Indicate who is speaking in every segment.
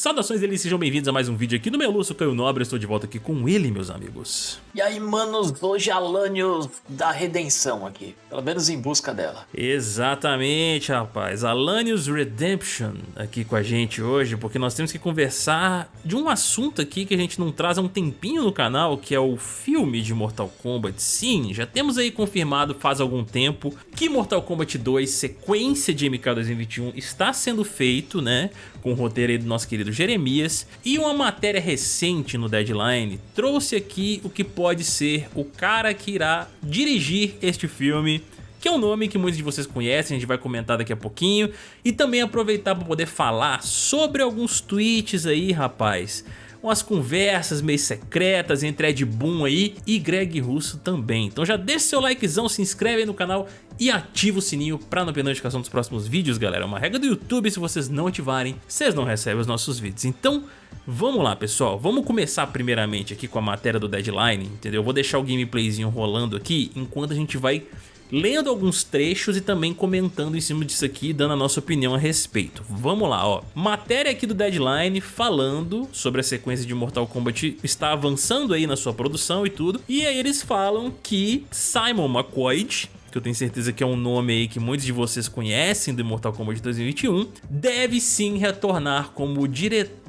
Speaker 1: Saudações deles, sejam bem-vindos a mais um vídeo aqui no meu Lúcio Caio Nobre, estou de volta aqui com ele, meus amigos.
Speaker 2: E aí, manos, hoje Alanios da redenção aqui, pelo menos em busca dela.
Speaker 1: Exatamente, rapaz, Alanios Redemption aqui com a gente hoje, porque nós temos que conversar de um assunto aqui que a gente não traz há um tempinho no canal, que é o filme de Mortal Kombat. Sim, já temos aí confirmado faz algum tempo que Mortal Kombat 2, sequência de MK 2021, está sendo feito, né, com o roteiro aí do nosso querido Jeremias, e uma matéria recente no Deadline trouxe aqui o que pode ser o cara que irá dirigir este filme que é um nome que muitos de vocês conhecem, a gente vai comentar daqui a pouquinho, e também aproveitar para poder falar sobre alguns tweets aí, rapaz, umas conversas meio secretas entre Ed Boon aí e Greg Russo também. Então já deixa seu likezão, se inscreve aí no canal e ativa o sininho para não perder notificação dos próximos vídeos, galera. É uma regra do YouTube, se vocês não ativarem, vocês não recebem os nossos vídeos. Então, vamos lá, pessoal. Vamos começar primeiramente aqui com a matéria do Deadline, entendeu? Eu vou deixar o gameplayzinho rolando aqui enquanto a gente vai lendo alguns trechos e também comentando em cima disso aqui, dando a nossa opinião a respeito. Vamos lá, ó. Matéria aqui do Deadline falando sobre a sequência de Mortal Kombat está avançando aí na sua produção e tudo. E aí eles falam que Simon McCoy que eu tenho certeza que é um nome aí que muitos de vocês conhecem do Mortal Kombat 2021, deve sim retornar como diretor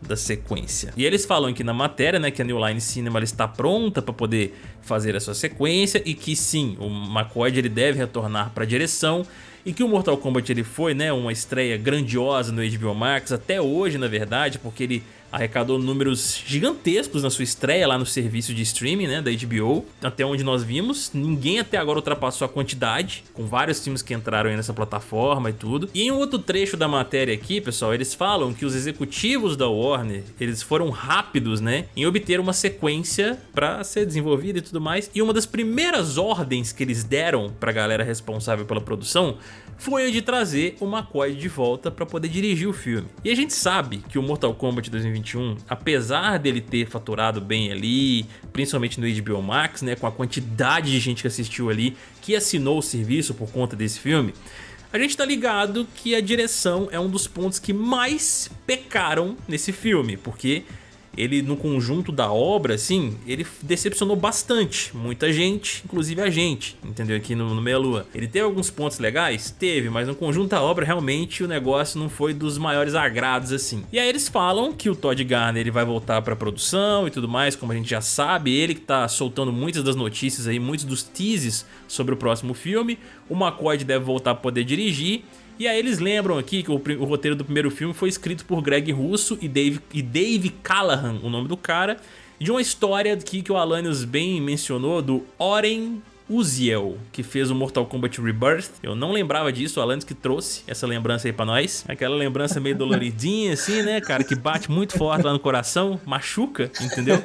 Speaker 1: da sequência. E eles falam aqui na matéria, né, que a New Line Cinema está pronta para poder fazer a sua sequência e que sim, o McCoy ele deve retornar para a direção e que o Mortal Kombat ele foi, né, uma estreia grandiosa no HBO Max até hoje, na verdade, porque ele arrecadou números gigantescos na sua estreia lá no serviço de streaming né, da HBO, até onde nós vimos. Ninguém até agora ultrapassou a quantidade, com vários filmes que entraram aí nessa plataforma e tudo. E em um outro trecho da matéria aqui, pessoal, eles falam que os executivos da Warner, eles foram rápidos, né, em obter uma sequência para ser desenvolvida e tudo mais. E uma das primeiras ordens que eles deram para a galera responsável pela produção foi a de trazer o McCoy de volta para poder dirigir o filme. E a gente sabe que o Mortal Kombat 2021, apesar dele ter faturado bem ali, principalmente no HBO Max, né, com a quantidade de gente que assistiu ali, que assinou o serviço por conta desse filme, a gente tá ligado que a direção é um dos pontos que mais pecaram nesse filme, porque ele no conjunto da obra, assim, ele decepcionou bastante, muita gente, inclusive a gente, entendeu? Aqui no, no Meia Lua. Ele teve alguns pontos legais? Teve, mas no conjunto da obra realmente o negócio não foi dos maiores agrados, assim. E aí eles falam que o Todd Garner ele vai voltar pra produção e tudo mais, como a gente já sabe, ele que tá soltando muitas das notícias aí, muitos dos teases sobre o próximo filme. O McCoy deve voltar pra poder dirigir. E aí eles lembram aqui que o, o, roteiro do primeiro filme foi escrito por Greg Russo e Dave, e Dave Callahan, o nome do cara, de uma história aqui que o Alanios bem mencionou, do Oren Uziel, que fez o Mortal Kombat Rebirth. Eu não lembrava disso, o Alanis que trouxe essa lembrança aí pra nós. Aquela lembrança meio doloridinha assim, né, cara, que bate muito forte lá no coração, machuca, entendeu?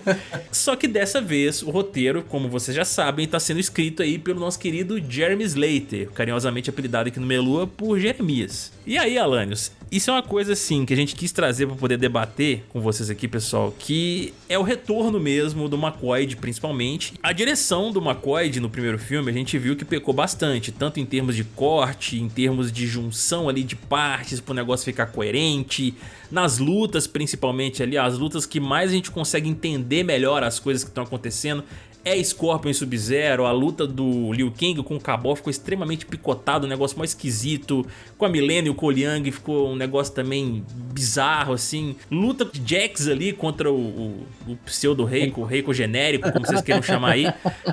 Speaker 1: Só que dessa vez o roteiro, como vocês já sabem, tá sendo escrito aí pelo nosso querido Jeremy Slater, carinhosamente apelidado aqui no Melua por Jeremias. E aí, Alanios, isso é uma coisa assim que a gente quis trazer para poder debater com vocês aqui, pessoal, que é o retorno mesmo do McCoy, principalmente. A direção do McCoy no primeiro filme, a gente viu que pecou bastante, tanto em termos de corte, em termos de junção ali de partes para o negócio ficar coerente, nas lutas principalmente ali, as lutas que mais a gente consegue entender melhor as coisas que estão acontecendo é Scorpion e Sub-Zero, a luta do Liu Kang com o Cabal ficou extremamente picotado, um negócio mais esquisito, com a Milena e o Koliang ficou um negócio também bizarro, assim, luta de Jax ali contra o, o, o pseudo-Reiko, o Reiko genérico, como vocês queiram chamar aí,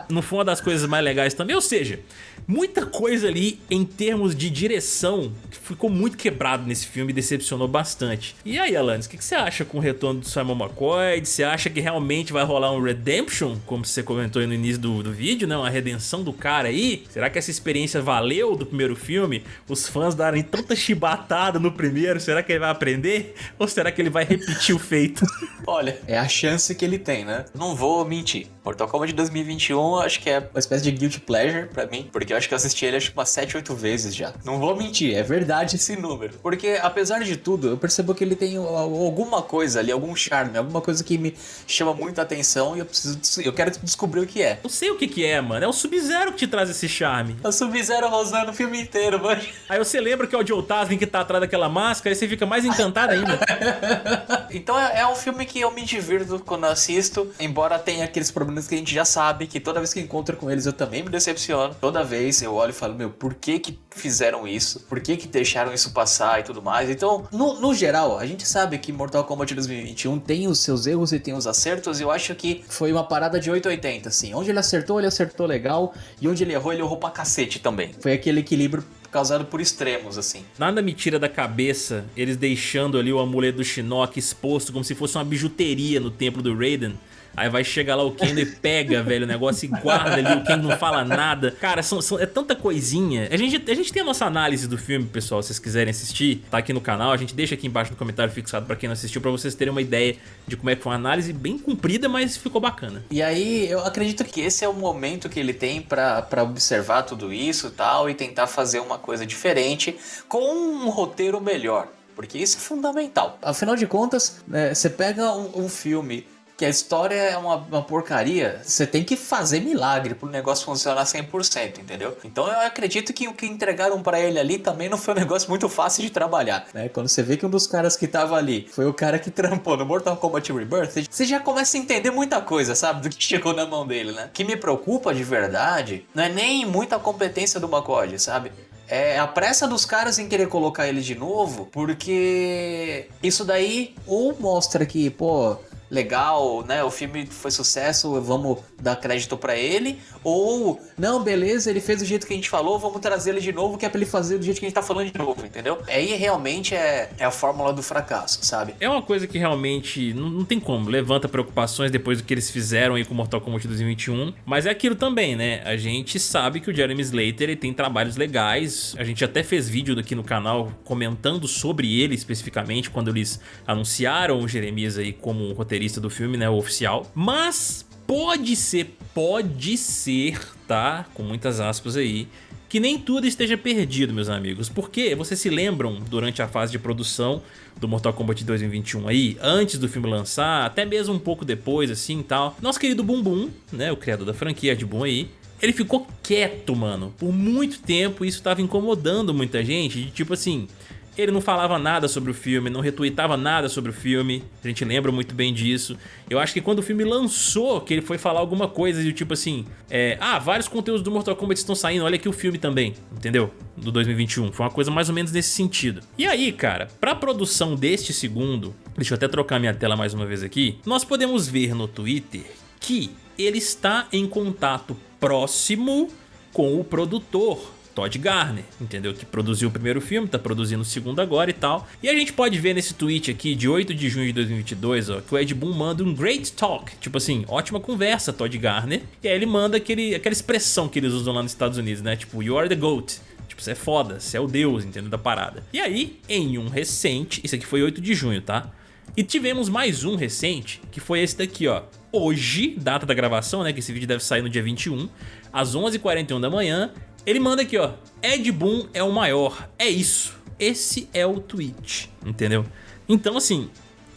Speaker 1: não foi uma das coisas mais legais também, ou seja, muita coisa ali em termos de direção ficou muito quebrado nesse filme e decepcionou bastante. E aí, Alanis, o que, que, você acha com o retorno do Simon McCoy? Você acha que realmente vai rolar um Redemption, como você comentou aí no início do, do vídeo, né? Uma redenção do cara aí? Será que essa experiência valeu do primeiro filme? Os fãs darem tanta chibatada no primeiro, será que ele vai aprender? Ou será que ele vai repetir o feito?
Speaker 2: Olha, é a chance que ele tem, né? Não vou mentir. Mortal Kombat de 2021 acho que é uma espécie de guilty pleasure pra mim, porque eu acho que eu assisti ele acho umas 7, 8 vezes já. Não vou mentir, é verdade esse número. Porque apesar de tudo, eu percebo que ele tem alguma coisa ali, algum charme, alguma coisa que me chama muita atenção e eu preciso eu quero descobrir o que é.
Speaker 1: Eu sei o que que é, mano. É o Sub-Zero que te traz esse charme.
Speaker 2: É o Sub-Zero rosando o filme inteiro, mano.
Speaker 1: Aí você lembra que é o Joe Taslim que tá atrás daquela máscara e você fica mais encantado ainda.
Speaker 2: Então é, é, um filme que eu me divirto quando assisto, embora tenha aqueles problemas que a gente já sabe, que toda vez que encontro com eles eu também me decepciono. Toda vez eu olho e falo, meu, por que que fizeram isso? Por que que deixaram isso passar e tudo mais? Então, no, no geral, a gente sabe que Mortal Kombat 2021 tem os seus erros e tem os acertos, e eu acho que foi uma parada de 880, assim. Onde ele acertou, ele acertou legal, e onde ele errou, ele errou pra cacete também. Foi aquele equilíbrio causado por extremos, assim.
Speaker 1: Nada me tira da cabeça eles deixando ali o amuleto do Shinnok exposto como se fosse uma bijuteria no templo do Raiden. Aí vai chegar lá o Kendo e pega, velho, o negócio e guarda ali, o Kendo não fala nada. Cara, são, são, é tanta coisinha. A gente, a gente tem a nossa análise do filme, pessoal, se vocês quiserem assistir, tá aqui no canal. A gente deixa aqui embaixo no comentário fixado pra quem não assistiu, pra vocês terem uma ideia de como é que foi uma análise bem comprida, mas ficou bacana.
Speaker 2: E aí, eu acredito que esse é o momento que ele tem pra observar tudo isso e tal, e tentar fazer uma coisa diferente com um roteiro melhor. Porque isso é fundamental. Afinal de contas, né, você pega um, um filme que a história é uma, uma porcaria, você tem que fazer milagre pro negócio funcionar 100%, entendeu? Então eu acredito que o que entregaram para ele ali também não foi um negócio muito fácil de trabalhar, né? Quando você vê que um dos caras que tava ali foi o cara que trampou no Mortal Kombat Rebirth, você já começa a entender muita coisa, sabe? Do que chegou na mão dele, né? O que me preocupa de verdade não é nem muita competência do Makodi, sabe? é a pressa dos caras em querer colocar ele de novo, porque isso daí ou mostra que, pô, legal, né? O filme foi sucesso, vamos dar crédito para ele. Ou, não, beleza, ele fez do jeito que a gente falou, vamos trazer ele de novo, que é pra ele fazer do jeito que a gente tá falando de novo, entendeu? Aí realmente é, é a fórmula do fracasso, sabe?
Speaker 1: É uma coisa que realmente não, não tem como, levanta preocupações depois do que eles fizeram aí com Mortal Kombat 2021. Mas é aquilo também, né? A gente sabe que o Jeremy Slater ele tem trabalhos legais. A gente até fez vídeo aqui no canal comentando sobre ele especificamente, quando eles anunciaram o Jeremias aí como roteirista roteirista do filme, né, o oficial. Mas pode ser, pode ser, tá? Com muitas aspas aí, que nem tudo esteja perdido, meus amigos. Porque vocês se lembram, durante a fase de produção do Mortal Kombat 2021 aí, antes do filme lançar, até mesmo um pouco depois, assim e tal, nosso querido Bum Bum, né, o criador da franquia de Boom aí, ele ficou quieto, mano, por muito tempo, e isso tava incomodando muita gente, de tipo assim, ele não falava nada sobre o filme, não retweetava nada sobre o filme, a gente lembra muito bem disso. Eu acho que quando o filme lançou, que ele foi falar alguma coisa de tipo assim, é, ah, vários conteúdos do Mortal Kombat estão saindo, olha aqui o filme também, entendeu? Do 2021, foi uma coisa mais ou menos nesse sentido. E aí, cara, pra produção deste segundo, deixa eu até trocar minha tela mais uma vez aqui, nós podemos ver no Twitter que ele está em contato próximo com o produtor Todd Garner, entendeu? Que produziu o primeiro filme, tá produzindo o segundo agora e tal. E a gente pode ver nesse tweet aqui de 8 de junho de 2022, ó, que o Ed Boon manda um great talk, tipo assim, ótima conversa, Todd Garner. E aí ele manda aquele, aquela expressão que eles usam lá nos Estados Unidos, né? Tipo, you are the GOAT. Tipo, você é foda, você é o deus, entendeu? Da parada. E aí, em um recente, isso aqui foi 8 de junho, tá? E tivemos mais um recente, que foi esse daqui, ó. Hoje, data da gravação, né, que esse vídeo deve sair no dia 21, às 11h41 da manhã, ele manda aqui, ó. Ed Boon é o maior. É isso. Esse é o tweet, entendeu? Então, assim,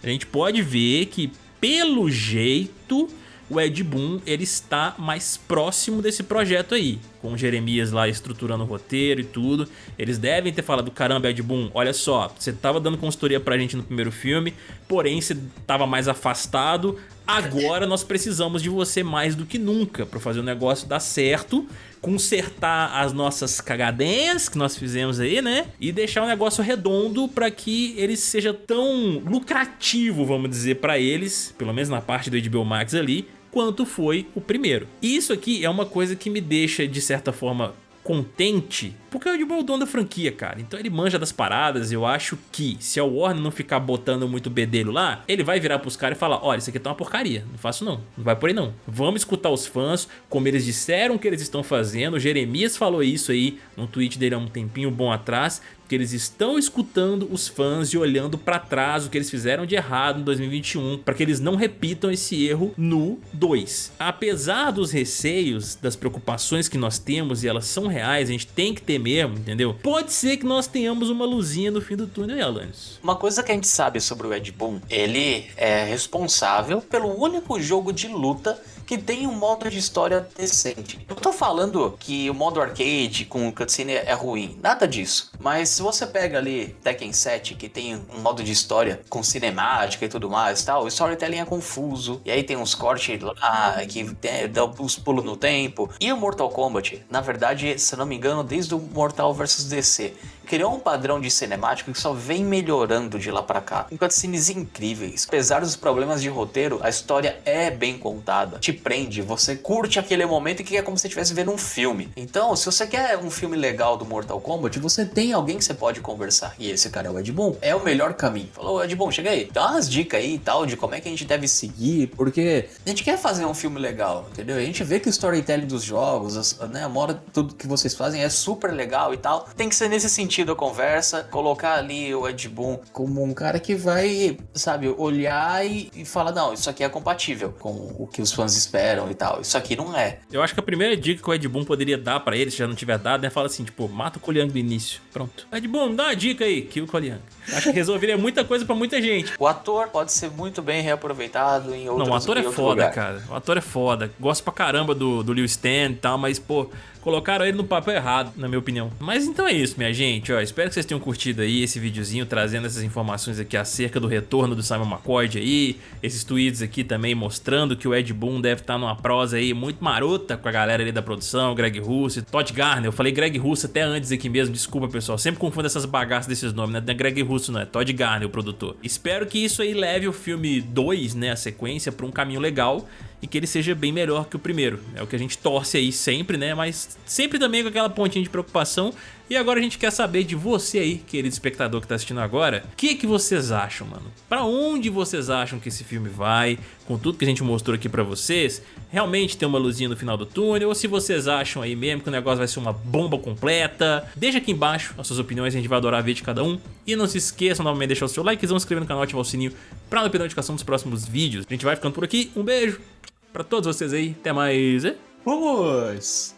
Speaker 1: a gente pode ver que, pelo jeito, o Ed Boon ele está mais próximo desse projeto aí. Com o Jeremias lá estruturando o roteiro e tudo. Eles devem ter falado, caramba, Ed Boon, olha só, você tava dando consultoria pra gente no primeiro filme, porém você tava mais afastado, Agora nós precisamos de você mais do que nunca para fazer o negócio dar certo, consertar as nossas cagadinhas que nós fizemos aí, né? E deixar o negócio redondo para que ele seja tão lucrativo, vamos dizer, para eles, pelo menos na parte do HBO Max ali, quanto foi o primeiro. Isso aqui é uma coisa que me deixa, de certa forma, contente, porque o Ed é o dono da franquia, cara. Então ele manja das paradas, eu acho que se a Warner não ficar botando muito bedelho lá, ele vai virar pros caras e falar, olha, isso aqui tá uma porcaria, não faço não, não vai por aí não. Vamos escutar os fãs, como eles disseram que eles estão fazendo, o Jeremias falou isso aí no tweet dele há um tempinho bom atrás, que eles estão escutando os fãs e olhando para trás o que eles fizeram de errado em 2021 para que eles não repitam esse erro no 2. Apesar dos receios, das preocupações que nós temos e elas são reais, a gente tem que ter mesmo, entendeu? Pode ser que nós tenhamos uma luzinha no fim do túnel, Alanis.
Speaker 2: Uma coisa que a gente sabe sobre o Ed Boon, ele é responsável pelo único jogo de luta que tem um modo de história decente. Eu tô falando que o modo arcade com cutscene é ruim, nada disso. Mas se você pega ali Tekken 7, que tem um modo de história com cinemática e tudo mais tal, o storytelling é confuso, e aí tem uns cortes lá que dá uns pulos no tempo. E o Mortal Kombat, na verdade, se não me engano, desde o Mortal vs DC, criou um padrão de cinemática que só vem melhorando de lá para cá. Com cutscenes incríveis. Apesar dos problemas de roteiro, a história é bem contada. Te prende, você curte aquele momento que é como se estivesse vendo um filme. Então, se você quer um filme legal do Mortal Kombat, você tem alguém que você pode conversar. E esse cara é o Ed Boon. É o melhor caminho. Falou, Ed Boon, chega aí. Dá umas dicas aí e tal de como é que a gente deve seguir, porque a gente quer fazer um filme legal, entendeu? A gente vê que o storytelling dos jogos, né, a moda, tudo que vocês fazem é super legal e tal. Tem que ser nesse sentido sentido a conversa, colocar ali o Ed Boon como um cara que vai, sabe, olhar e, e falar: não, isso aqui é compatível com o que os fãs esperam e tal. Isso aqui não é.
Speaker 1: Eu acho que a primeira dica que o Ed Boon poderia dar para ele, se já não tiver dado, é falar assim: tipo, mata o Koliang no início. Pronto. Ed Boon, dá uma dica aí, kill o Koliang. Acho que resolveria muita coisa para muita gente.
Speaker 2: O ator pode ser muito bem reaproveitado em outros
Speaker 1: Não, o ator é foda,
Speaker 2: lugar.
Speaker 1: cara. O ator é foda. Gosto pra caramba do, do Liu Stan e tal, mas, pô, colocaram ele no papel errado, na minha opinião. Mas então é isso, minha gente. Ó, espero que vocês tenham curtido aí esse videozinho trazendo essas informações aqui acerca do retorno do Simon McCoy aí. Esses tweets aqui também mostrando que o Ed Boon deve estar numa prosa aí muito marota com a galera ali da produção, Greg Russo, Todd Garner. Eu falei Greg Russo até antes aqui mesmo, desculpa pessoal. Sempre confundo essas bagaças desses nomes, né? Não é Greg Russo, não é Todd Garner, o produtor. Espero que isso aí leve o filme 2, né, a sequência, para um caminho legal e que ele seja bem melhor que o primeiro. É o que a gente torce aí sempre, né? Mas sempre também com aquela pontinha de preocupação. E agora a gente quer saber de você aí, querido espectador que tá assistindo agora, o que, que vocês acham, mano? Pra onde vocês acham que esse filme vai? Com tudo que a gente mostrou aqui pra vocês, realmente tem uma luzinha no final do túnel? Ou se vocês acham aí mesmo que o negócio vai ser uma bomba completa? Deixa aqui embaixo as suas opiniões, a gente vai adorar ver de cada um. E não se esqueçam novamente de deixar o seu likezão, se inscrever no canal, ativar o sininho pra não perder a notificação dos próximos vídeos. A gente vai ficando por aqui, um beijo pra todos vocês aí, até mais.
Speaker 2: Vamos!